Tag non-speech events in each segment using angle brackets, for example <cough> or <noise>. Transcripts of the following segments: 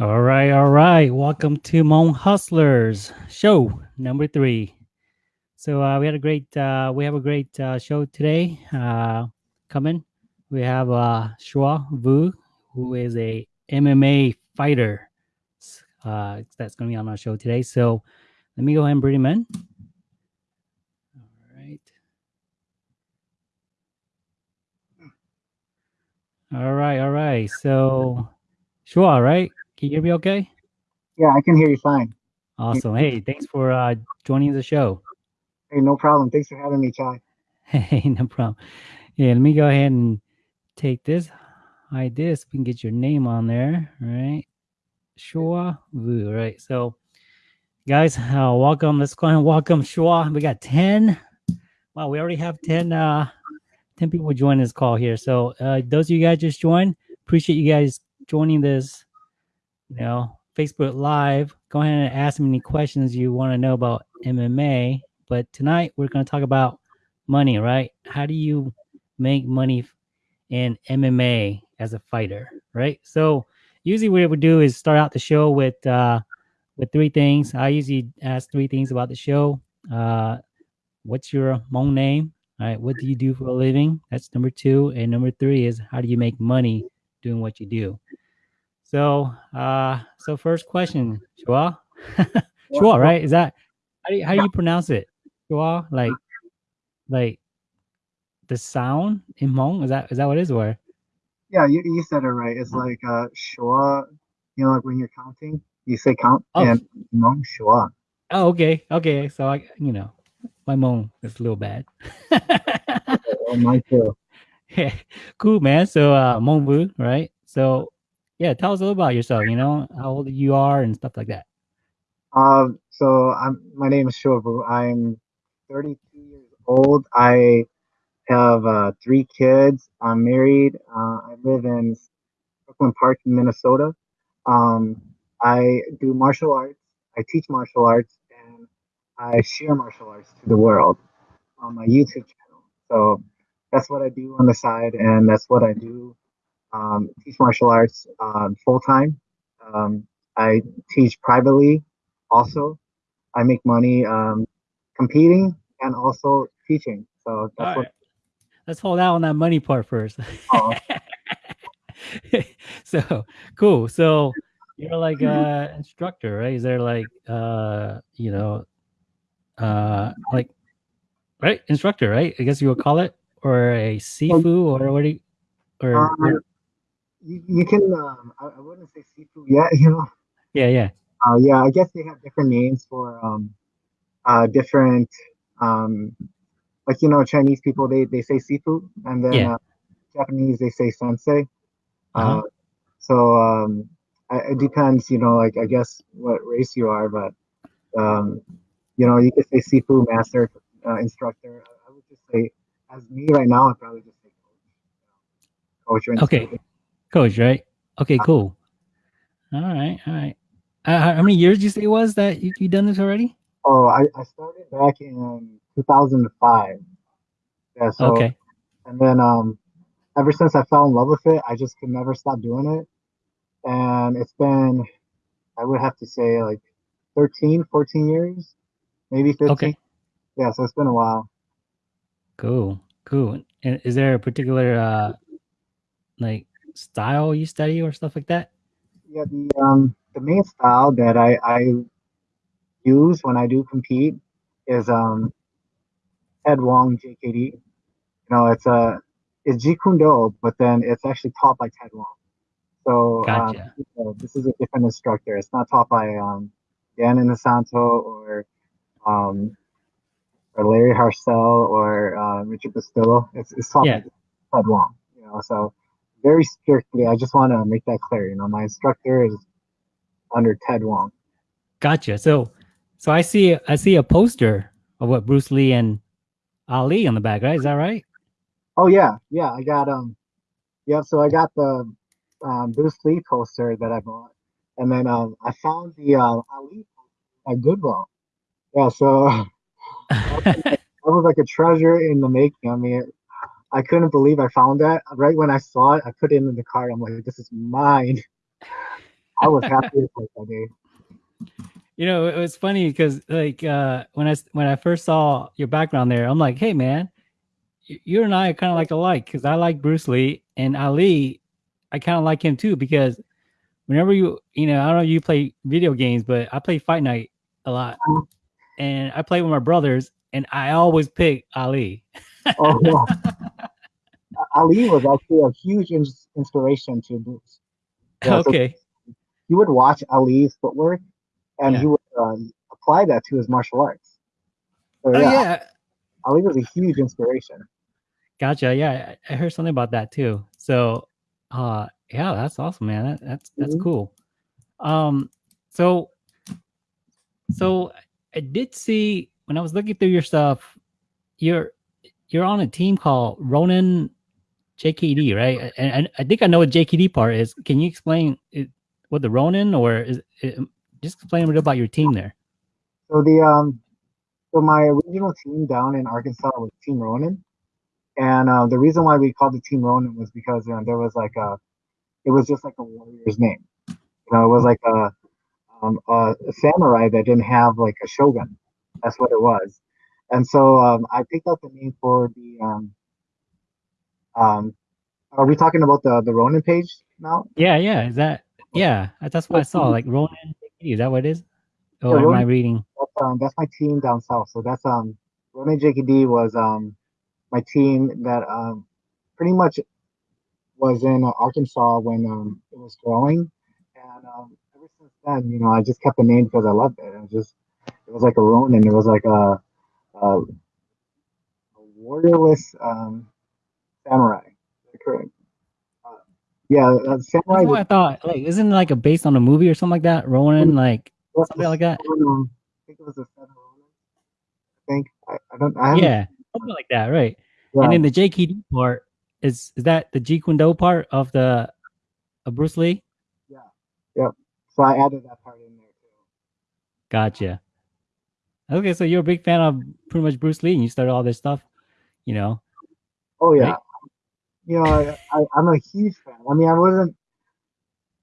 All right, all right. Welcome to Hmong Hustlers show number three. So uh, we had a great, uh, we have a great uh, show today uh, coming. We have uh, Shua Vu, who is a MMA fighter. Uh, that's going to be on our show today. So let me go ahead and bring him in. All right. All right, all right. So Shua, right? Can you hear me okay? Yeah, I can hear you fine. Awesome. Hey, thanks for uh, joining the show. Hey, no problem. Thanks for having me, Chai. <laughs> Hey, no problem. Yeah, let me go ahead and take this, hide this. We can get your name on there, right? Shua Vu, right? So, guys, uh, welcome. Let's go ahead and welcome Shua. We got 10. Wow, we already have 10, uh, 10 people join this call here. So, uh, those of you guys just joined, appreciate you guys joining this, you know, Facebook Live. Go ahead and ask me any questions you want to know about MMA. But tonight we're going to talk about money, right? How do you make money in MMA as a fighter, right? So usually what we do is start out the show with uh, with three things. I usually ask three things about the show. Uh, what's your Hmong name? All right, what do you do for a living? That's number two. And number three is how do you make money doing what you do? So, uh, so first question, Shua, <laughs> Shua, right? Is that how do you, how do you pronounce it? Shua, like, like the sound in Hmong? Is that is that what it is? Or Yeah, you, you said it right. It's like uh shua, you know, like when you're counting, you say count Oh. and Hmong shua. oh, okay, okay. So I, you know, my Hmong is a little bad. <laughs> Oh, mine too. <laughs> Yeah, cool, man. So, uh, Hmong Vu, right? So, yeah, tell us a little about yourself. You know, how old you are and stuff like that. Um, so I'm my name is Shua Vu. I'm 32 years old. I have uh, three kids. I'm married. Uh, I live in Brooklyn Park, Minnesota. Um, I do martial arts. I teach martial arts, and I share martial arts to the world on my YouTube channel. So that's what I do on the side, and that's what I do. Um, teach martial arts um, full time. Um, I teach privately also. I make money um, competing and also teaching. So that's what. Let's hold out on that money part first. Oh. <laughs> so cool. So you're like a instructor, right? Is there like uh you know uh like right instructor, right? I guess you would call it or a sifu or what do you or Um, you, you can. Um, I, I wouldn't say sifu yet. <laughs> You know. yeah, yeah. Uh, yeah, I guess they have different names for um, uh, different um, like you know Chinese people they they say sifu and then Yeah. uh, Japanese they say sensei. Uh-huh. Uh, so um, I- it depends, you know, like I guess what race you are, but um, you know, you could say sifu master, uh, instructor. I, I would just say, as me right now, I'd probably just say coach. Okay. Coach, right? Okay, cool. All right, all right. Uh, how how many years did you say it was that you you done this already? Oh, I, I started back in 2005. Yeah, so Okay. and then um, ever since I fell in love with it, I just could never stop doing it. And it's been, I would have to say like 13, 14 years, maybe 15. Okay. Yeah, so it's been a while. Cool, cool. And is there a particular uh like style you study or stuff like that? Yeah, the um the main style that I I use when I do compete is um Ted Wong JKD. You know, it's a it's Jeet Kune Do, but then it's actually taught by Ted Wong. So um, Gotcha. so this is a different instructor. It's not taught by um Dan Inosanto or um or Larry Hartsell or uh, Richard Bustillo. It's it's taught Yeah. by Ted Wong. You know, so very strictly. I just want to make that clear. You know, my instructor is under Ted Wong. Gotcha. So so I see I see a poster of what Bruce Lee and Ali on the back, right? Is that right? Oh yeah, yeah. I got um, yeah. So I got the um, Bruce Lee poster that I bought, and then um, I found the uh, Ali poster at Goodwill. Yeah, so <laughs> that was like a treasure in the making. I mean, I couldn't believe I found that. Right when I saw it, I put it in the car. I'm like, this is mine. I was happy heck that day. You know, it was funny because like uh, when I when I first saw your background there, I'm like, hey man, you and I are kind of like alike because I like Bruce Lee and Ali. I kind of like him too because whenever you you know I don't know if you play video games, but I play Fight Night a lot, Mhm. and I play with my brothers, and I always pick Ali. Oh. <laughs> Ali was actually a huge ins- inspiration to Bruce. Yeah, <laughs> so okay, he would watch Ali's footwork and Yeah. he would um, apply that to his martial arts. So oh yeah, yeah, Ali was a huge inspiration. Gotcha. Yeah, I heard something about that too. So, uh, yeah, that's awesome, man. That, that's that's Mhm. cool. Um, so, so I did see when I was looking through your stuff, you're you're on a team called Ronin JKD, right? And, and I think I know what JKD part is. Can you explain it, what the Ronin or is it, just explain a bit about your team there? So the um, so my original team down in Arkansas was Team Ronin, and uh, the reason why we called the Team Ronin was because uh, there was like a, it was just like a warrior's name. You know, it was like a, um, a, a samurai that didn't have like a shogun. That's what it was. And so um, I picked out the name for the um, um, are we talking about the the Ronin page now? Yeah, yeah. Is that yeah? That's what I saw. Like Ronin. Is that what it is? Oh, Yeah, am I reading? That's um that's my team down south. So that's um Ronin JKD was um my team that um pretty much was in uh, Arkansas when um it was growing, and um ever since then, you know, I just kept the name because I loved it. It was just it was like a Ronin. It was like a a, a warriorless um samurai. Correct. Uh, yeah, uh, samurai. That's what I thought. Like, isn't it like a based on a movie or something like that? Ronin, like something like that. I think it was a seven Ronin. I think I, I don't. I Yeah, something like that, right? yeah. And then the JKD part is is that the Jeet Kune Do part of the of Bruce Lee? Yeah. Yep. So I added that part in there too. Gotcha. Okay, so you're a big fan of pretty much Bruce Lee, and you started all this stuff. You know, Oh yeah. Right? You know, I, I, I'm a huge fan. I mean, I wasn't.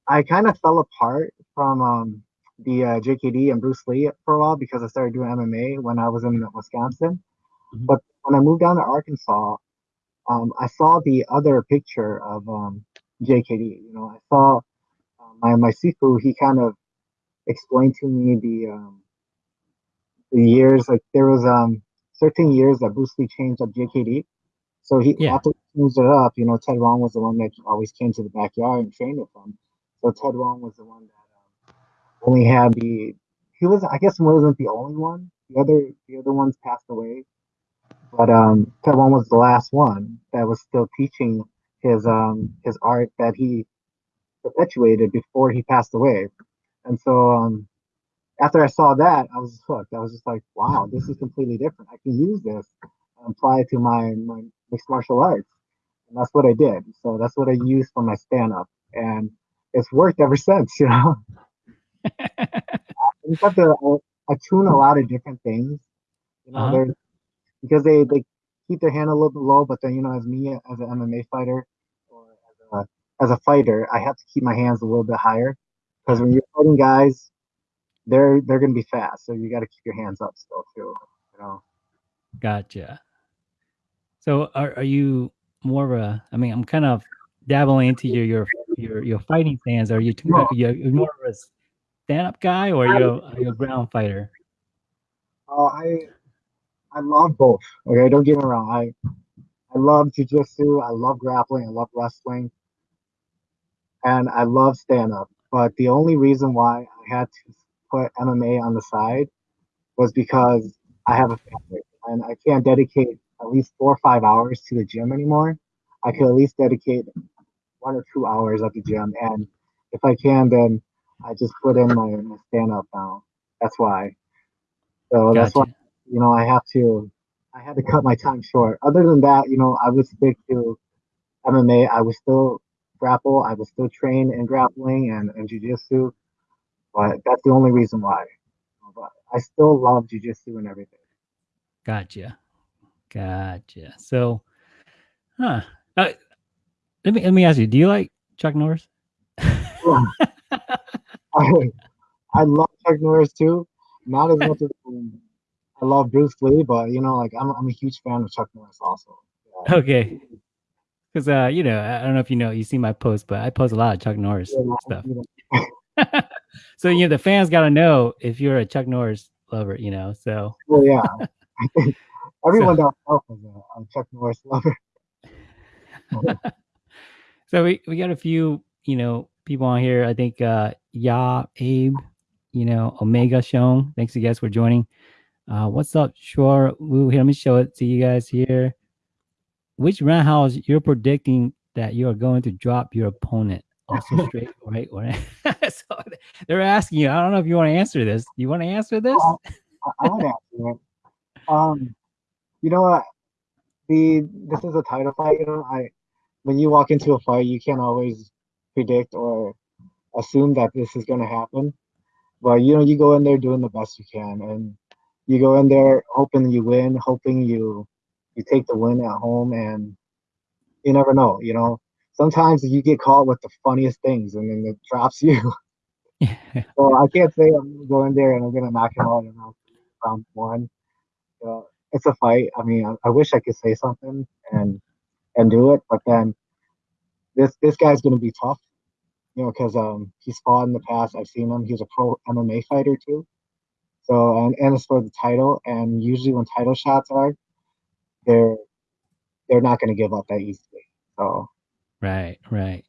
I kind of fell apart from um, the uh, JKD and Bruce Lee for a while because I started doing MMA when I was in Wisconsin. Mhm. But when I moved down to Arkansas, um, I saw the other picture of um, JKD. You know, I saw uh, my my sifu. He kind of explained to me the um, the years. Like there was um certain years that Bruce Lee changed up JKD. So he Yeah. after he changed it up, you know, Ted Wong was the one that always came to the backyard and trained with him. So Ted Wong was the one that um, only had the he was I guess he wasn't the only one. The other the other ones passed away. But um Ted Wong was the last one that was still teaching his um his art that he perpetuated before he passed away. And so um after I saw that, I was hooked. I was just like, wow, this is completely different. I can use this and apply it to my, my mixed martial arts. And that's what I did. So that's what I used for my stand up. And it's worked ever since, <laughs> you know. <laughs> you have to uh, attune a lot of different things, you know, Uh-huh. because they, they keep their hand a little bit low, but then, you know, as me, as an MMA fighter or as a, as a fighter, I have to keep my hands a little bit higher because when you're fighting guys, they're they're gonna be fast, so you got to keep your hands up still too. You know, gotcha. So are are you more of a? I mean, I'm kind of dabbling into your your your your fighting stance. Are you too, No. you're, you're more of a stand up guy, or are you a, are you a ground fighter? uh, I I love both. Okay, don't get me wrong. I I love jujitsu. I love grappling. I love wrestling, and I love stand up. But the only reason why I had to put MMA on the side was because I have a family and I can't dedicate at least four or five hours to the gym anymore. I could at least dedicate one or two hours at the gym, and if I can, then I just put in my, my stand up now. That's why. So that's why you know I have to. I had to cut my time short. Other than that, you know, I would stick to MMA. I would still grapple. I would still train in grappling and, and jujitsu. But that's the only reason why. But I still love jujitsu and everything. Gotcha. Gotcha. So, huh? Uh, let me let me ask you. Do you like Chuck Norris? <laughs> I, I love Chuck Norris too. Not as much as um, I love Bruce Lee, but you know, like I'm I'm a huge fan of Chuck Norris also. Yeah. Okay. Because uh, you know, I don't know if you know, you see my post, but I post a lot of Chuck Norris Yeah, stuff. <laughs> so you know, the fans got to know if you're a Chuck Norris lover, you know. So well, yeah. <laughs> I everyone down south is a, a Chuck Norris <laughs> lover. <laughs> so we, we got a few, you know, people on here. I think uh Ya, Abe, you know, Omega Shown. Thanks you guys for joining. Uh what's up, Sure Woo? Here, let me show it to you guys here. Which roundhouse you're predicting that you are going to drop your opponent? <laughs> Also straight, right? right? so they're asking you. I don't know if you want to answer this. You want to answer this? I, I would answer it. Um, you know what? The this is a title fight. You know, I when you walk into a fight, you can't always predict or assume that this is going to happen. But you know, you go in there doing the best you can, and you go in there hoping you win, hoping you you take the win at home, and you never know. You know, sometimes you get caught with the funniest things, and then it drops <laughs> you. <laughs> So I can't say I'm gonna go in there and I'm gonna knock him out in round, one. It's a fight. I mean, I, I wish I could say something and and do it, but then this this guy's gonna be tough, you know, because um he's fought in the past. I've seen him. He's a pro MMA fighter too. So and and it's for the title. And usually when title shots are, they're they're not gonna give up that easily. So right, right.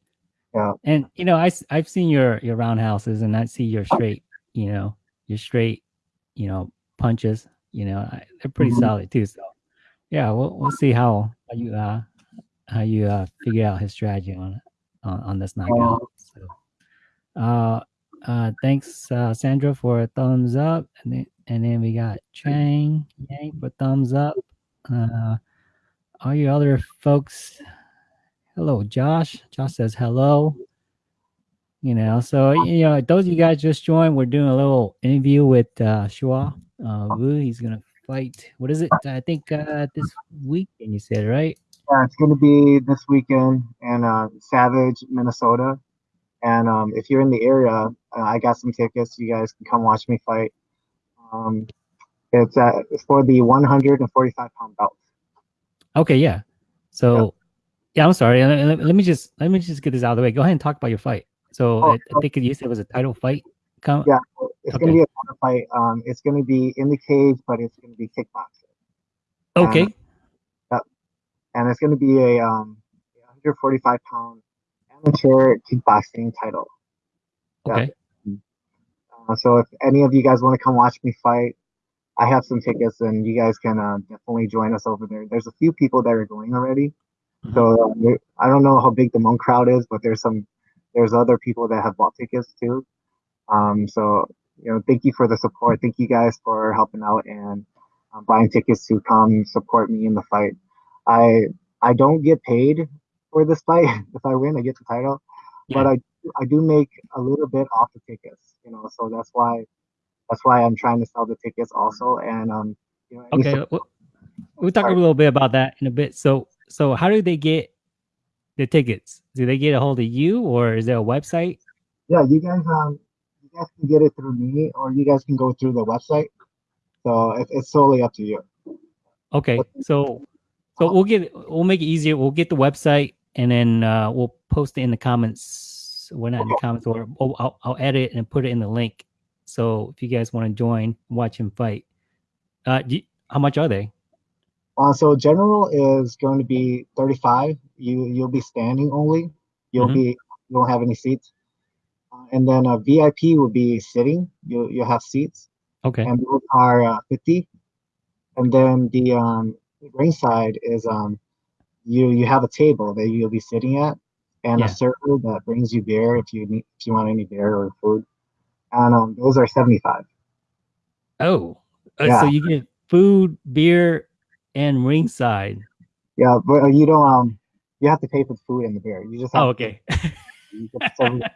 yeah, And you know, I I've seen your your roundhouses, and I see your straight, you know, your straight, you know, punches. You know, they're pretty Mhm. solid too. So, yeah, we'll we'll see how, how you uh how you uh figure out his strategy on on, on this knockout. So, uh, uh, thanks, uh, Sandra, for a thumbs up, and then and then we got Chang Yang for thumbs up. Uh, all you other folks, hello, Josh. Josh says hello. You know, so you know, those of you guys just joined, we're doing a little interview with uh Shua uh Wu. He's gonna fight. What is it? I think uh this weekend you said, right? yeah, it's gonna be this weekend in uh, Savage, Minnesota. And um, if you're in the area, uh, I got some tickets. You guys can come watch me fight. Um, it's uh, it's for the 145 pound belt. Okay, yeah. So yeah, I'm sorry. Let, let- let me just let me just get this out of the way. Go ahead and talk about your fight. So Oh, I, I think you said it was a title fight. Yeah. It's Okay. gonna be a title fight. Um, it's gonna be in the cage, but it's gonna be kickboxing, okay. and it's gonna be a um 145 pound amateur kickboxing title. yeah. Okay. Uh, so if any of you guys want to come watch me fight, I have some tickets, and you guys can uh, definitely join us over there. There's a few people that are going already, Mhm. so there- I don't know how big the Hmong crowd is, but there's some there's other people that have bought tickets too. Um, so you know, thank you for the support. Thank you guys for helping out and um, buying tickets to come support me in the fight. I I don't get paid for this fight. <laughs> if I win, I get the title, but I I do make a little bit off the tickets. You know, so that's why that's why I'm trying to sell the tickets also. And um, you know, Okay. We'll, we'll talk a little bit about that in a bit. So so how do they get the tickets? Do they get a hold of you or is there a website? yeah, you guys um, you guys can get it through me, or you guys can go through the website. So it, it's solely up to you. Okay. So so we'll get we'll make it easier. We'll get the website and then uh, we'll post it in the comments. We're not in the comments, or oh, I'll, I'll edit and put it in the link. So if you guys want to join, watch him fight. Uh, you- how much are they? Uh, so general is going to be 35. You you'll be standing only. You'll Mhm. be you won't have any seats. Uh, and then a VIP will be sitting. You you'll have seats, Okay. and those are uh, 50. And then the um ringside is um you you have a table that you'll be sitting at, and Yeah. a server that brings you beer if you need if you want any beer or food. And um those are 75. Oh, uh, Yeah. so you get food, beer, and ringside. Yeah, but uh, you don't um you have to pay for the food and the beer. You just have Oh, okay. <laughs> you get the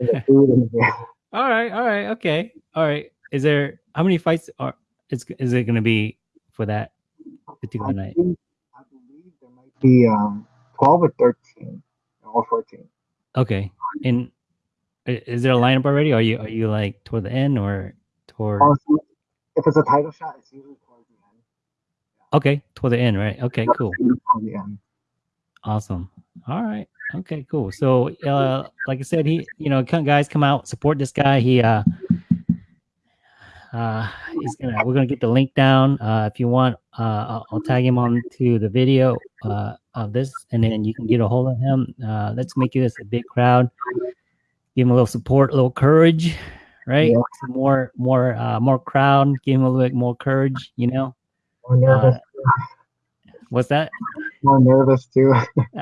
the food and the beer. <laughs> all right, all right, okay, all right. Is there how many fights are is is it going to be for that particular I night? think I believe there might be um 12 or 13 or 14. Okay, and Is there a lineup already? Are you are you like toward the end or toward? If it's a title shot, it's usually toward the end. Okay, toward the end, right? Okay, cool. Towards the end. Awesome. All right. Okay, cool. So, uh, like I said, he, you know, come, guys, come out, support this guy. He, uh, uh, he's gonna, we're gonna get the link down. Uh, if you want, uh, I'll, I'll tag him on to the video, uh, of this, and then you can get a hold of him. Uh, let's make this a big crowd. Give him a little support, a little courage, right? Yeah. Some more, more, uh, more crowd. Give him a little bit more courage. You know, More nervous. What's that? more nervous too.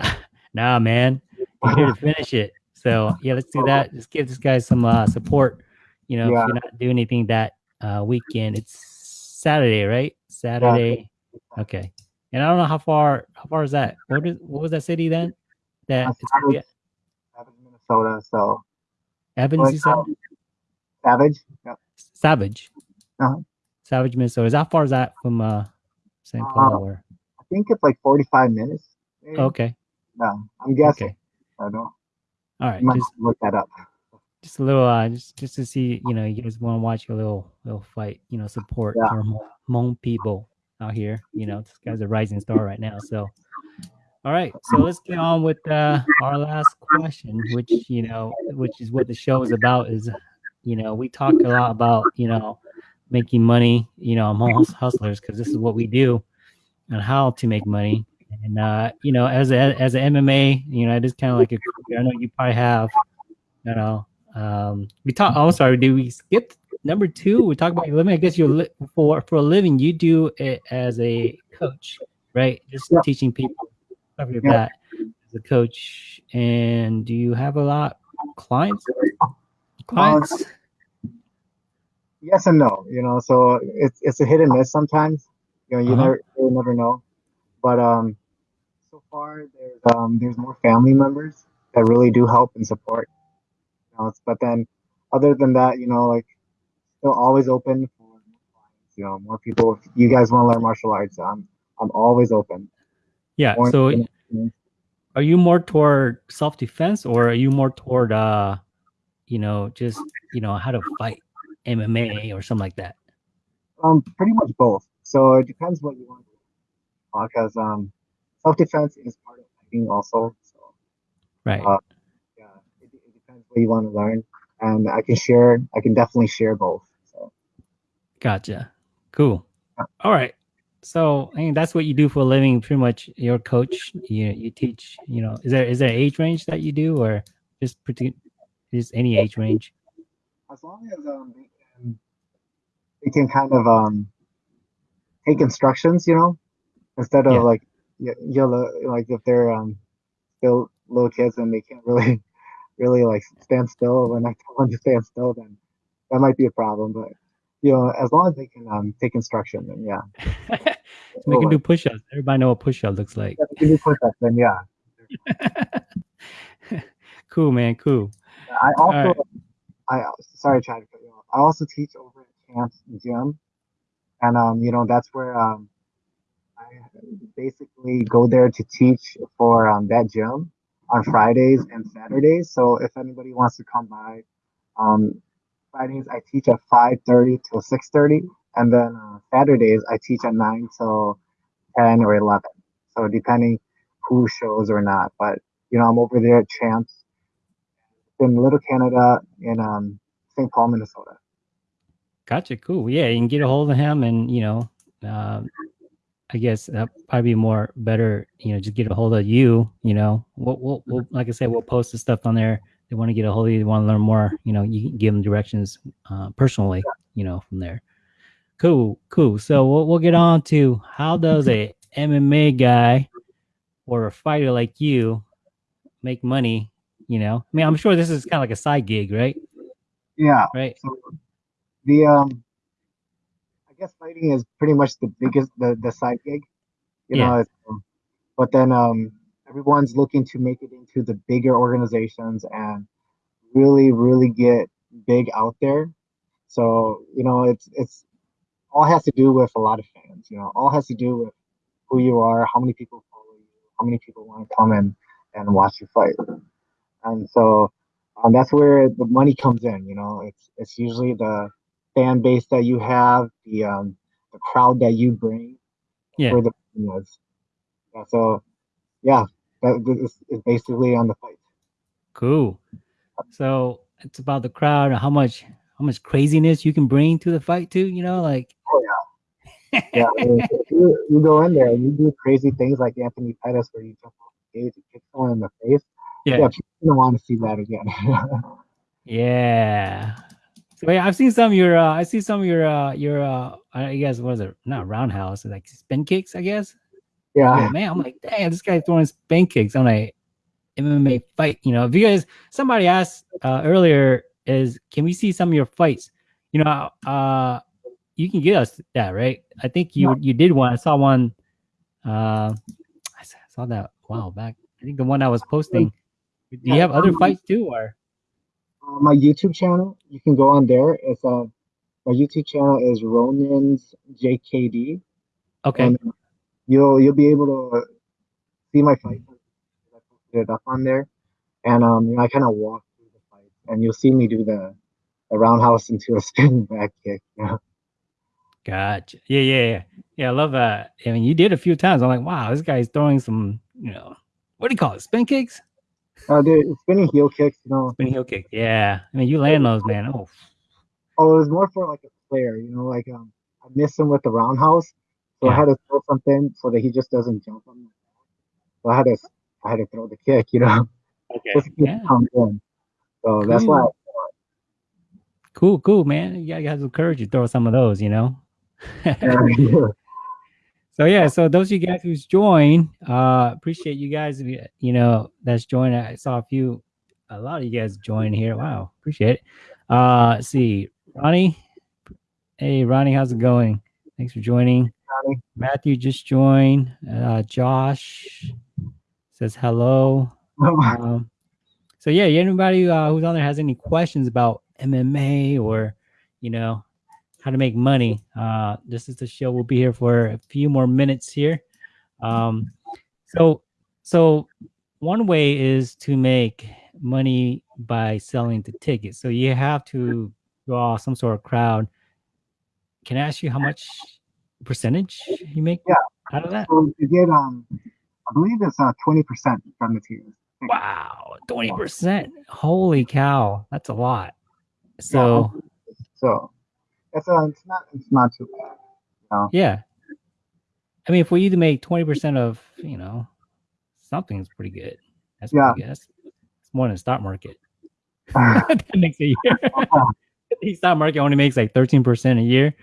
<laughs> nah, man, you're here to finish it. So yeah, let's do that. Just give this guy some uh, support. You know, Yeah. if you're not doing anything that uh, weekend, it's Saturday, right? Saturday. Okay. And I don't know how far. How far is that? What is what was that city then? That Uh, Savage, Savage, Minnesota. So Evans, you said? Like, Savage. Yeah. Savage. Uh-huh. Savage, Minnesota. Is how far is that from uh, St. Uh, Paul? Or I think it's like 45 minutes. maybe. okay, Yeah, I'm guessing. okay, I don't. all right. Just look that up. just a little uh just just to see you know you guys want to watch a little little fight you know support Yeah. our Hmong, Hmong people out here you know this guy's a rising star right now so all right so let's get on with uh our last question which you know which is what the show is about is you know we talk a lot about you know making money you know among hustlers because this is what we do and how to make money and uh you know as a as an mma you know it is kind of like a i know you probably have you know um we talk oh sorry did we skip number two we talk about your living i guess you're li- for for a living you do it as a coach right just Yeah. teaching people Yeah. as a coach and do you have a lot clients clients Yes and no. You know, so it's it's a hit and miss sometimes. You know, you Uh-huh. never you never know. But um, so far there's um there's more family members that really do help and support. You know, but then other than that, you know, like still always open for more clients. You know, more people. If you guys want to learn martial arts, I'm I'm always open. yeah More so are you more toward self-defense or are you more toward uh you know just you know how to fight mma or something like that Um, pretty much both. So it depends what you want to do. Because um, self defense is part of fighting also. So right Uh, yeah, it, it depends what you want to learn, and I can share. I can definitely share both. So Gotcha. Cool. Yeah. All right. So I mean, that's what you do for a living. Pretty much, you're coach. You you teach. You know, is there is there an age range that you do, or just pretty, just any age range? as long as um they can, they can kind of um take instructions, you know, instead of Yeah. like yellow like if they're um still little kids and they can't really <laughs> really like stand still when I tell them to stand still, then that might be a problem. But you know, as long as they can um take instruction, then yeah. <laughs> so they can do push-ups. Everybody know what push-up looks like. Yeah, they can do push-ups, then yeah. <laughs> cool, man. Cool. I also, right. I sorry, trying to cut you off. I also teach over at Camps Gym, and um, you know that's where um, I basically go there to teach for um that gym on Fridays and Saturdays. So if anybody wants to come by, um, Fridays I teach at five thirty till six thirty, and then uh, Saturdays I teach at nine till ten or eleven. So depending who shows or not, but you know I'm over there at Champs in Little Canada in um, St. Paul, Minnesota. Gotcha. Cool. Yeah, you can get a hold of him, and you know, um, I guess that probably be more better. You know, just get a hold of you. You know, we'll, we'll, we'll like I said, we'll post the stuff on there. They want to get a hold of you. They want to learn more. You know, you can give them directions uh, personally. You know, from there. Cool. Cool. So we'll we'll get on to how does a MMA guy or a fighter like you make money? You know, I mean, I'm sure this is kind of like a side gig, right? Yeah. Right. So the um, I guess fighting is pretty much the biggest the the side gig. You know, it's, um, but then um, everyone's looking to make it into the bigger organizations and really really get big out there. So you know, it's it's all has to do with a lot of fans. You know, all has to do with who you are, how many people follow you, how many people want to come in and watch you fight. And so, um, that's where the money comes in. You know, it's it's usually the fan base that you have, the um, the crowd that you bring. Yeah. Where the. Yeah, so, yeah, that is, is basically on the fight. Cool. So it's about the crowd and how much how much craziness you can bring to the fight too. You know, like Oh yeah. Yeah, I mean, you, you go in there and you do crazy things like Anthony Pettis, where you jump off the stage and kick someone in the face. yeah, Yeah, people don't want to see that again. <laughs> yeah. So yeah, I've seen some of your uh I see some of your uh your uh I guess what is it? Not roundhouse, like spin kicks, I guess. yeah, Oh, man, I'm like, damn, this guy throwing spin kicks on a MMA fight. You know, if you guys, somebody asked uh, earlier, is can we see some of your fights? You know, uh, you can get us that, right? I think you you did one. I saw one. Uh, I saw that a while back. I think the one I was posting. Do you have other fights too, or Uh, my YouTube channel, you can go on there. It's uh, my YouTube channel is Ronin's JKD, okay? and you'll you'll be able to see my fights. I posted it up on there, and um, you know, I kind of walk through the fights, and you'll see me do the the roundhouse <laughs> into a spinning back kick. You know? Gotcha. Yeah, yeah, yeah. Yeah, I love that. I mean, you did a few times. I'm like, wow, this guy's throwing some, you know, what do you call it? Spin kicks? Uh, dude, spinning heel kicks, you know. Spin heel kick. Yeah. I mean, you land those, man. Oh, Oh, it was more for like a player, you know, like um, I missed him with the roundhouse, so I had to throw something so that he just doesn't jump on me. So I had to, I had to throw the kick, you know, okay. just to keep Yeah. it come in. So that's why. Cool. Cool, cool, man. You have some courage to throw some of those, you know. I, so yeah, so those of you guys who's joined, uh, appreciate you guys. You know, that's joined. I saw a few, a lot of you guys join here. Wow, appreciate it. Uh, let's see, Ronnie. Hey, Ronnie, how's it going? Thanks for joining. Ronnie. Matthew just joined. Uh, Josh says hello. Um, so yeah, anybody uh, who's on there has any questions about MMA or you know how to make money, uh, this is the show. We'll be here for a few more minutes here. Um, so so one way is to make money by selling the tickets. So you have to draw some sort of crowd. Can I ask you how much percentage you make Yeah. out of that? so you get um, I believe it's uh twenty percent from the tiers. Wow, twenty percent! Holy cow, that's a lot. So So it's uh, it's not, it's not too bad. yeah, I mean, if we to make twenty percent of you know something's pretty good. That's Yeah. pretty good. That's, it's more than the stock market. <laughs> <laughs> that makes a year. <laughs> the stock market only makes like thirteen percent a year.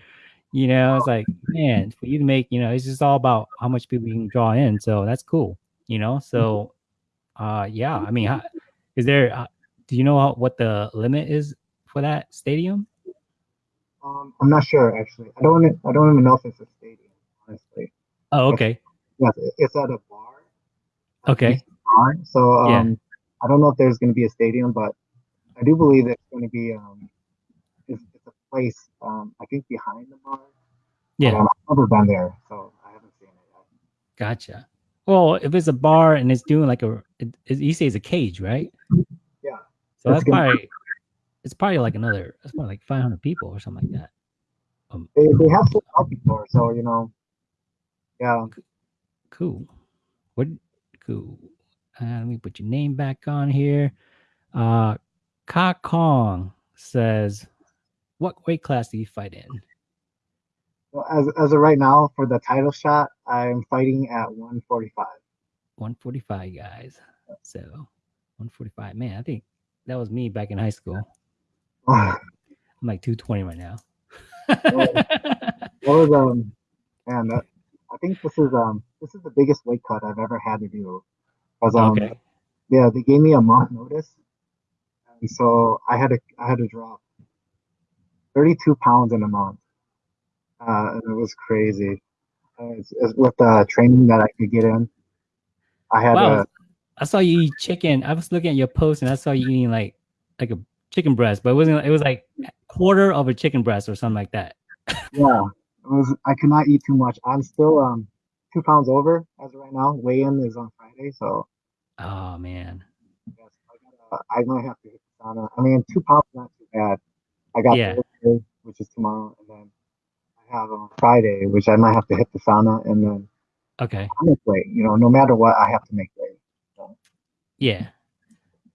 You know, it's like man, for you to make, you know, it's just all about how much people you can draw in. So that's cool. You know, so uh, yeah. I mean, how, is there? Uh, do you know how, what the limit is for that stadium? Um, I'm not sure actually. I don't. I don't even know if it's a stadium. Honestly, Oh, okay, yes, it's at a bar. okay, bar. So Yeah. um, I don't know if there's going to be a stadium, but I do believe it's going to be um, it's, it's a place um, I think behind the bar. yeah. Um, I've never been there, so I haven't seen it yet. Gotcha. Well, if it's a bar and it's doing like a, it, it, you say it's a cage, right? Yeah. So It's that's probably, it's probably like another, it's probably like 500 people or something like that. Um, They, they have sold out before, so you know, yeah. cool. What? Cool. Uh, let me put your name back on here. Uh, Ka Kong says, "What weight class do you fight in?" Well, as as of right now, for the title shot, I'm fighting at 145. 145 guys. So 145. Man, I think that was me back in high school. I'm like 220 right now. That was um, man, that, I think this is um, this is the biggest weight cut I've ever had to do. 'Cause, um, okay. yeah, they gave me a month notice, and so I had to I had to drop 32 pounds in a month, uh, and it was crazy. Uh, it's, it's with the training that I could get in, I had Wow. to. I saw you eat chicken. I was looking at your post and I saw you eating like like a chicken breast, but it wasn't. It was like quarter of a chicken breast or something like that. Yeah, it was. I could not eat too much. I'm still um two pounds over as of right now. Weigh in is on Friday, so Oh man. yes, I, gotta, I might have to hit the sauna. I mean, two pounds not too bad. I got Yeah. Thursday, which is tomorrow, and then I have on Friday, which I might have to hit the sauna, and then Okay. I make weight. You know, no matter what, I have to make weight. Yeah.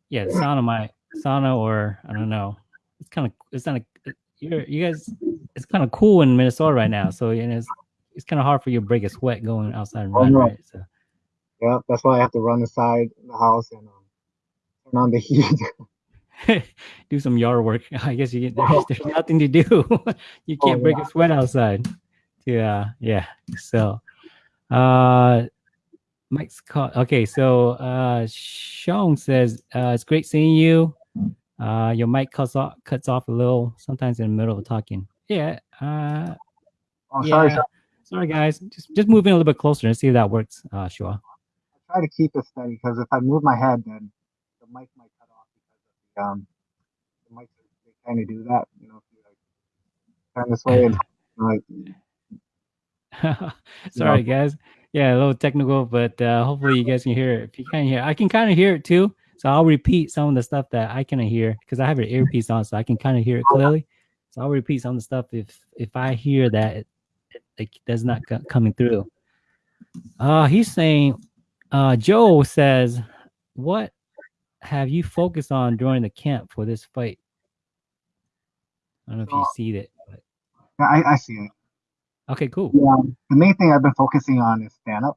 Yeah. The sauna might sauna or I don't know. It's kind of it's not a you're you guys it's kind of cool in Minnesota right now. So you know it's it's kind of hard for you to break a sweat going outside and Oh, run, no. right? So Yeah, that's why I have to run inside the house and um, turn on the heat. <laughs> do some yard work. <laughs> I guess you get there's, <laughs> there's nothing to do. you Oh, can't break a sweat outside. Yeah, yeah. So uh Mike's call. Okay, so uh Sean says uh it's great seeing you. Uh your mic cuts off cuts off a little sometimes in the middle of talking. Yeah. Uh oh, yeah. sorry, sorry. Sorry guys. Just just moving a little bit closer and see if that works, uh Shua. I try to keep it steady because if I move my head, then the mic might cut off because of the um the mics they kind of do that. You know, if you like turn this way and <laughs> like <laughs> Sorry, guys. Yeah, a little technical, but uh, hopefully you guys can hear it. If you can't hear, I can kind of hear it too. So I'll repeat some of the stuff that I can hear because I have an earpiece on, so I can kind of hear it clearly. So I'll repeat some of the stuff if if I hear that it, it, does not co- coming through. Uh, he's saying, uh, Joe says, "What have you focused on during the camp for this fight?" I don't know if you see it. But... yeah, I, I see it. Okay, cool. Yeah, the main thing I've been focusing on is stand up,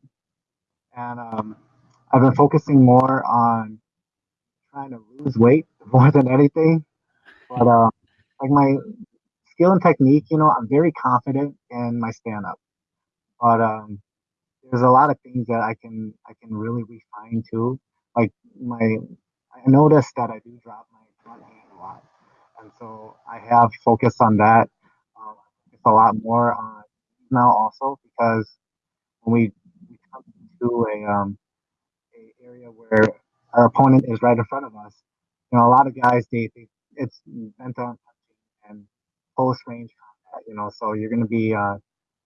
and um, I've been focusing more on trying to lose weight <laughs> more than anything. But uh, like my skill and technique, you know, I'm very confident in my stand up. But um, there's a lot of things that I can I can really refine too. Like my, I noticed that I do drop my front hand a lot, and so I have focused on that. Um, it's a lot more on now also because when we, we come to a um a area where our opponent is right in front of us, you know, a lot of guys they, they it's bent on and close range combat, you know, so you're gonna be uh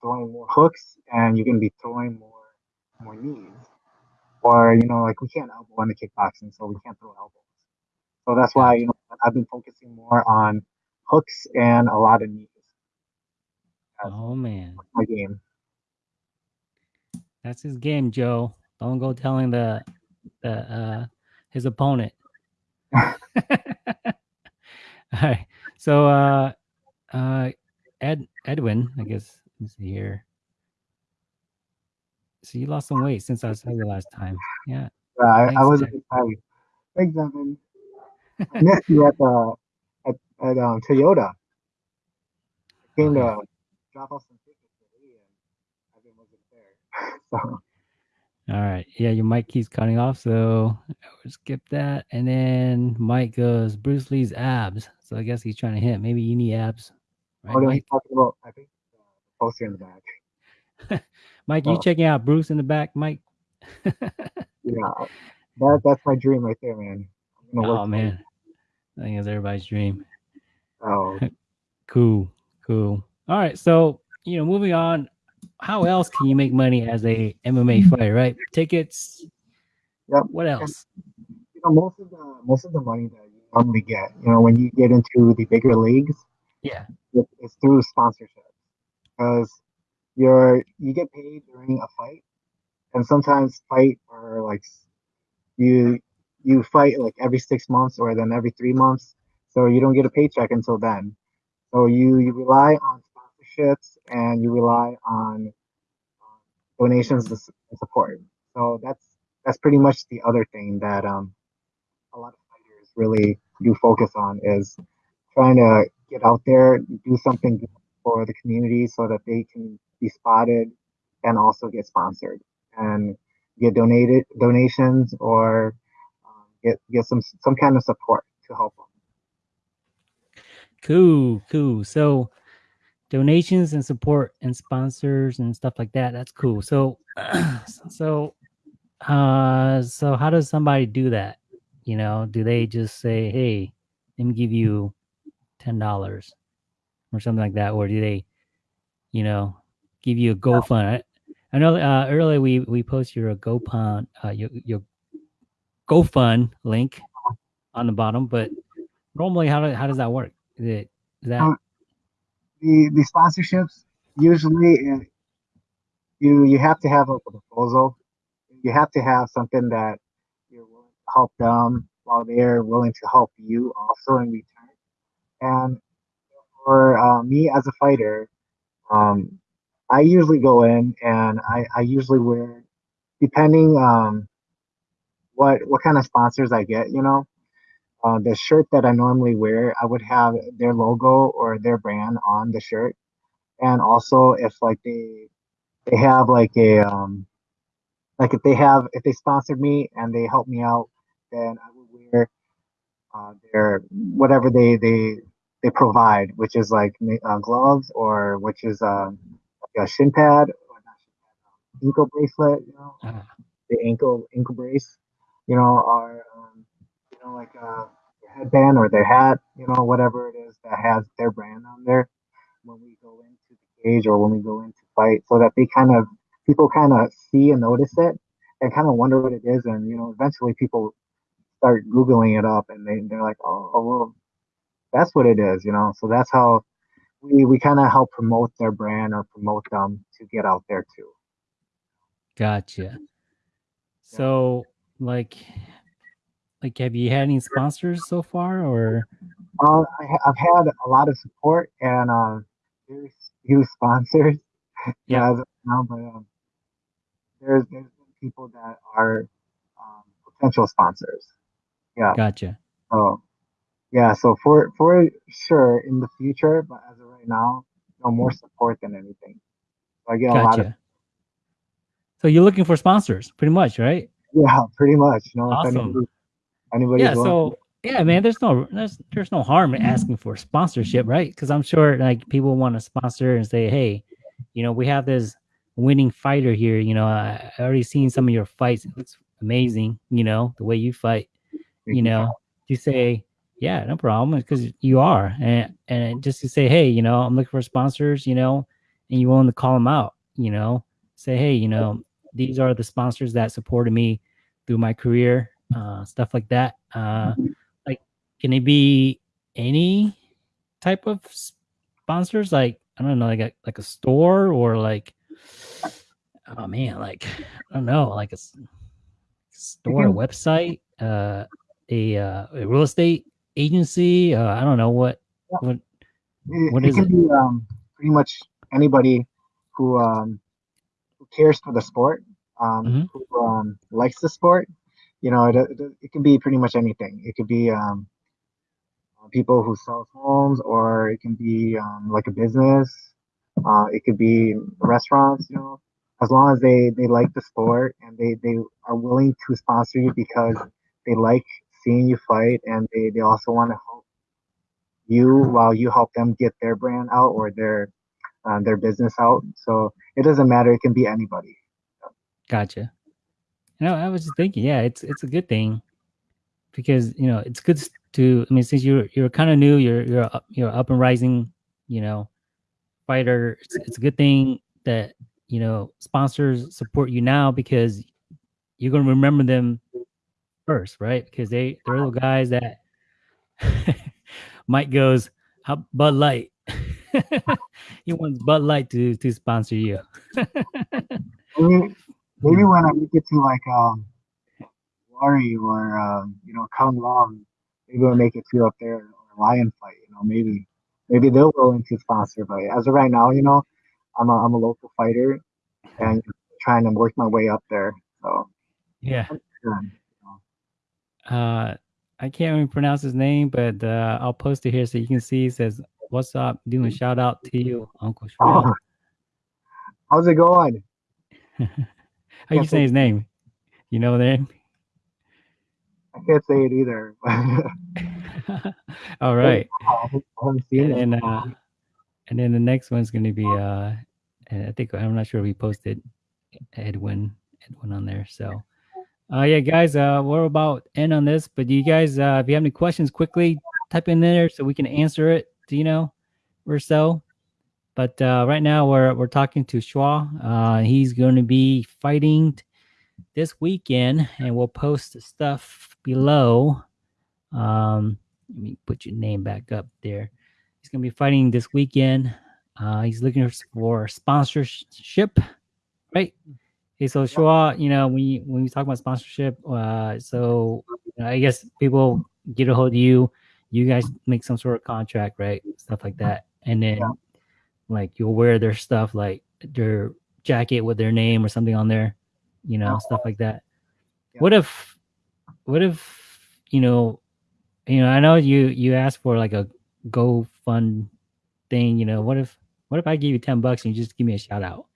throwing more hooks and you're gonna be throwing more more knees. Or, you know, like we can't elbow in the kickboxing, so we can't throw elbows. So that's why, you know, I've been focusing more on hooks and a lot of knees. That's Oh man. my game. That's his game, Joe. Don't go telling the the uh his opponent. <laughs> All right. So uh uh Ed Edwin, I guess see here. So you lost some weight since I saw you last time. Yeah. Yeah, I, I was excited. Thanks, Evan. <laughs> I missed you at the at, at um, Toyota. Came to drop off some tickets for Lee, and Evan wasn't there. <laughs> So All right. Yeah, your mic keeps cutting off, so skip that. And then Mike goes, Bruce Lee's abs. So I guess he's trying to hint. Maybe you need abs. Right, what are we Mike? talking about? I think uh, poster in the back. <laughs> Mike, you Oh. checking out Bruce in the back, Mike? Yeah, <laughs> that that's my dream right there, man. Oh man, I think it's everybody's dream. Oh, <laughs> Cool, cool. All right, so you know, moving on. How else can you make money as a MMA fighter? Right, tickets. Yep. What else? Know, most of the most of the money that you normally get, you know, when you get into the bigger leagues, Yeah. it, it's through sponsorship because you're you get paid during a fight, and sometimes fight are like you you fight like every six months or then every three months, so you don't get a paycheck until then. So you you rely on sponsorships and you rely on um, donations and support. So that's that's pretty much the other thing that um a lot of fighters really do focus on is trying to get out there, do something for the community so that they can be spotted and also get sponsored and get donated donations or um, get get some some kind of support to help them. Cool, cool. So donations and support and sponsors and stuff like that. That's cool. So, <clears throat> so, uh, so how does somebody do that? You know, do they just say, "Hey, let me give you ten dollars" or something like that, or do they, you know, give you a GoFund? I, I know uh, earlier we we post your GoFund, uh, your your GoFund link on the bottom, but normally how, do, how does that work? Is it is that Um, the the sponsorships usually uh, you you have to have a proposal. You have to have something that you're willing to help them while they're willing to help you also in return. And for uh, me as a fighter, um, I usually go in and I, I usually wear, depending um, what what kind of sponsors I get, you know, uh, the shirt that I normally wear, I would have their logo or their brand on the shirt, and also if like they they have like a um, like if they have if they sponsored me and they help me out, then I would wear uh, their whatever they they they provide, which is like uh, gloves or which is um, like a shin pad or not shin pad, um, ankle bracelet, you know, uh, the ankle ankle brace, you know, or um, you know like uh, their headband or their hat, you know, whatever it is that has their brand on there when we go into the cage or when we go into fight, so that they kind of people kind of see and notice it and kind of wonder what it is, and you know, eventually people start googling it up and they they're like, oh, oh well, that's what it is, you know. So that's how we we kind of help promote their brand or promote them to get out there too. gotcha. So like like have you had any sponsors so far or Uh, I, i've had a lot of support and uh, very few sponsors. <laughs> Yeah. now, but um, there's there's people that are um, potential sponsors. Yeah. gotcha. So yeah. So for for sure in the future, but as of right now, no more support than anything. So I get a lot of Gotcha. So you're looking for sponsors, pretty much, right? yeah, pretty much. You know, Awesome. anybody, yeah. So yeah, man, there's no there's there's no harm in asking for sponsorship, right? Because I'm sure like people want to sponsor and say, hey, you know, we have this winning fighter here. You know, I, I already seen some of your fights. It looks amazing. You know, the way you fight. You know, you say, yeah, no problem, because you are, and and just to say, hey, you know, I'm looking for sponsors. You know, and you willing to call them out. You know, say, hey, you know, these are the sponsors that supported me through my career, uh, stuff like that. Uh, Mhm. like, can it be any type of sponsors? Like, I don't know, like a like a store or like, oh man, like I don't know, like a, store, a can- website, uh, a, uh, a real estate agency. Uh, I don't know what Yeah. what it, What it is can it? be um, pretty much anybody who um, who cares for the sport, um, Mhm. who um, likes the sport. You know, it, it, it can be pretty much anything. It could be um, people who sell homes, or it can be um, like a business. Uh, it could be restaurants. You know, as long as they they like the sport and they they are willing to sponsor you because they like seeing you fight and they they also want to help you while you help them get their brand out or their uh, their business out. So it doesn't matter. It can be anybody. Gotcha. You know, I was just thinking, yeah, it's it's a good thing because you know it's good to. I mean, since you're you're kind of new, you're you're up, you're up and rising, you know, fighter. It's, it's a good thing that you know sponsors support you now because you're gonna remember them first, right? Because they they're the guys that <laughs> Mike goes, "How Bud Light." <laughs> he wants Bud Light to to sponsor you. Maybe, <laughs> maybe when I make it to like um, Glory or um, you know Kunlun, maybe we'll make it to up there or Lion Fight. You know, maybe maybe they'll go into sponsor. But as of right now, you know, I'm a I'm a local fighter and trying to work my way up there. So Yeah. yeah. Uh I can't even pronounce his name, but uh I'll post it here so you can see. It says, "What's up?" Doing shout out to you, Uncle <laughs> Shua. Oh, how's it going? <laughs> How you say his name? You know their name? I can't say it either. <laughs> All right, and then uh, and then the next one's gonna be uh, and I think I'm not sure we posted Edwin Edwin on there. So, uh, yeah, guys, uh, we're about end on this, but you guys, uh, if you have any questions, quickly type in there so we can answer it. Do you know, or so. But uh, right now we're we're talking to Shua. Uh, he's going to be fighting this weekend, and we'll post the stuff below. Um, let me put your name back up there. He's gonna be fighting this weekend. Uh, he's looking for sponsorship, right? Okay, so Shua, you know, when you when we talk about sponsorship, uh, so I guess people get a hold of you, you guys make some sort of contract, right? Stuff like that, and then Yeah. like you'll wear their stuff, like their jacket with their name or something on there, you know, stuff like that. Yeah. What if, what if you know, you know, I know you you asked for like a Go Fund thing, you know, what if what if I give you ten bucks and you just give me a shout out?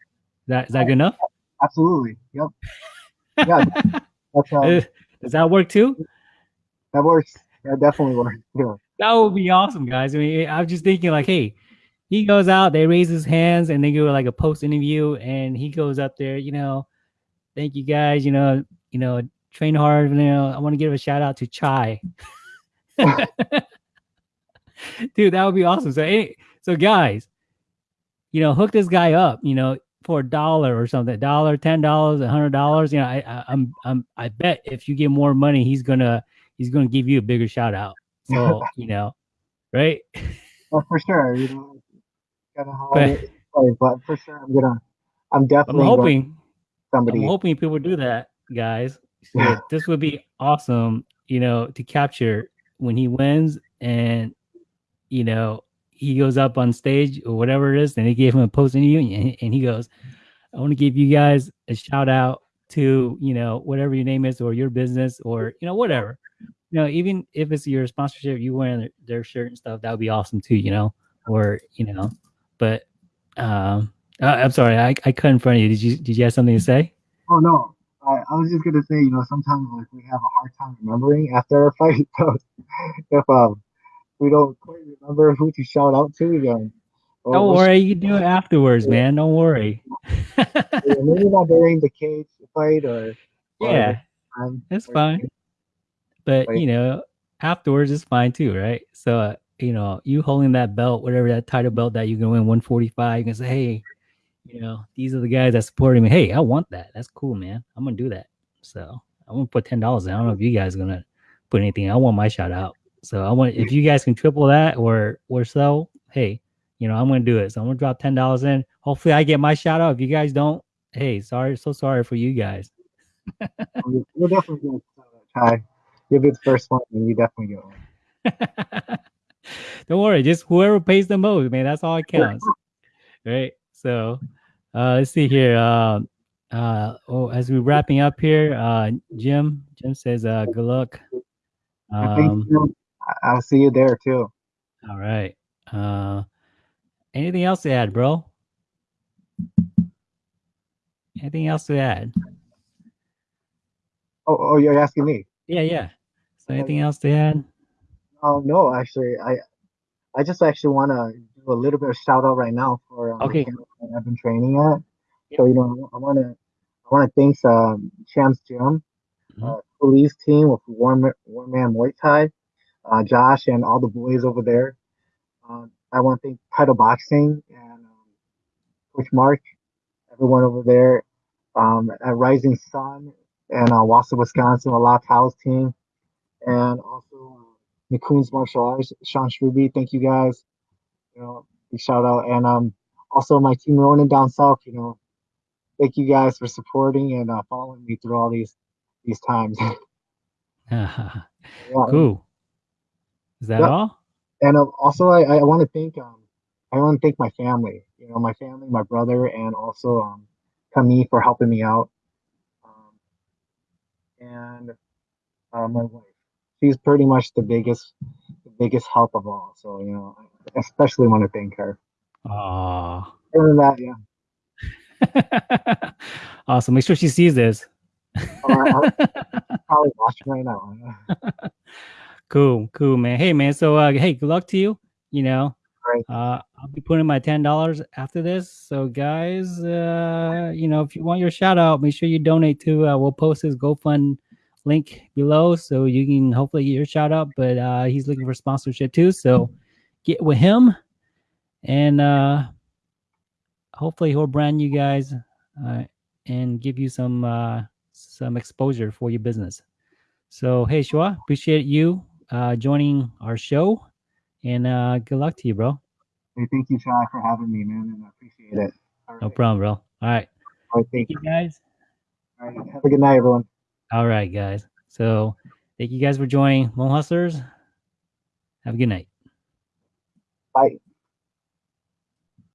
Is that is that good enough? Absolutely. Yep. <laughs> Yeah. That's, um, Does that work too? that works. That definitely works. Yeah. That would be awesome, guys. I mean, I'm just thinking like, hey, he goes out, they raise his hands, and they do like a post interview, and he goes up there, you know, thank you guys, you know, you know, train hard. You know, I want to give a shout out to Chai. <laughs> Dude, that would be awesome. So, hey, so guys, you know, hook this guy up, you know, for a dollar or something, dollar, ten dollars, a hundred dollars. You know, I, I, I'm, I'm, I bet if you get more money, he's gonna, he's gonna give you a bigger shout out. So, <laughs> you know, right? Well, for sure. You know, gotta hold But- it, but for sure, I'm gonna. I'm definitely. I'm hoping, somebody. I'm hoping people do that, guys. <laughs> Yeah. this would be awesome, you know, to capture when he wins and you know he goes up on stage or whatever it is, and they gave him a post interview, and, <laughs> and he goes, "I want to give you guys a shout out to you know whatever your name is or your business or you know whatever." You know, even if it's your sponsorship, you wearing their, shirt and stuff, that would be awesome too. You know, or you know, but um, uh, I'm sorry, I, I cut in front of you. Did you did you have something to say? Oh no, I, I was just gonna say, you know, sometimes like we have a hard time remembering after a fight. <laughs> So if um we don't quite remember who to shout out to, well, Don't worry, you can do it afterwards, man. Don't worry. sh- maybe not during the cage fight or or <laughs> yeah, um, that's or- fine. But Right. you know, afterwards is fine too, right? So uh, you know, you holding that belt, whatever that title belt that you can win 145, you can say, hey, you know, these are the guys that supported me. Hey, I want that. That's cool, man. I'm gonna do that. So I'm gonna put ten dollars. I don't know if you guys are gonna put anything. I want my shout out. So I want if you guys can triple that or or so, hey, you know, I'm gonna do it. So I'm gonna drop ten dollars in. Hopefully I get my shout out. If you guys don't, hey, sorry, so sorry for you guys. <laughs> You're definitely going to try. You'll be the first one, and you definitely get one. <laughs> Don't worry, just whoever pays the most, man. That's all it counts. right. So uh let's see here. Um uh oh as we're wrapping up here, uh Jim, Jim says uh good luck. Um I'll see you there too. all right. Uh anything else to add, bro? Anything else to add? Oh, oh, you're asking me? Yeah, yeah. So anything else to add? Oh no, actually, I I just actually want to do a little bit of shout out right now for um, Okay. the camp that I've been training at. So you know, I want to I want to thank um, Champs Gym, Mhm. uh, police team with Warm Warm Man Muay Thai, uh, Josh and all the boys over there. Um, I want to thank Title Boxing and um, Coach Mark, everyone over there um, at Rising Sun and uh, Wausau, Wisconsin, the Lock House team, and also uh, McCoon's Martial Arts, Sean Struby. Thank you guys. You know, big shout out, and um, also my team Ronin down south. You know, thank you guys for supporting and uh, following me through all these these times. <laughs> <laughs> Yeah, cool. Is that all? and um, also I, I want to thank um I want to thank my family, you know, my family, my brother, and also um Camille for helping me out, um, and uh, my wife. She's pretty much the biggest the biggest help of all. So you know, I especially want to thank her. Other than that, yeah, <laughs> awesome. Make sure she sees this. Oh, <laughs> probably watching right now. <laughs> cool, cool, man. Hey, man. So, uh, hey, good luck to you. You know, Right. uh, I'll be putting my ten dollars after this. So, guys, uh, you know, if you want your shout out, make sure you donate to. Uh, we'll post his GoFund link below, so you can hopefully get your shout out. But uh, he's looking for sponsorship too, so get with him, and uh, hopefully he'll brand you guys uh, and give you some uh, some exposure for your business. So hey, Shua, appreciate you uh, joining our show, and uh, good luck to you, bro. Hey, thank you, Shai, for having me, man, and I appreciate it. All No problem, bro. All right, All right, thank thank you you. guys. All right, have a good night, everyone. All right, guys. So thank you guys for joining Lone Hustlers. Have a good night. Bye.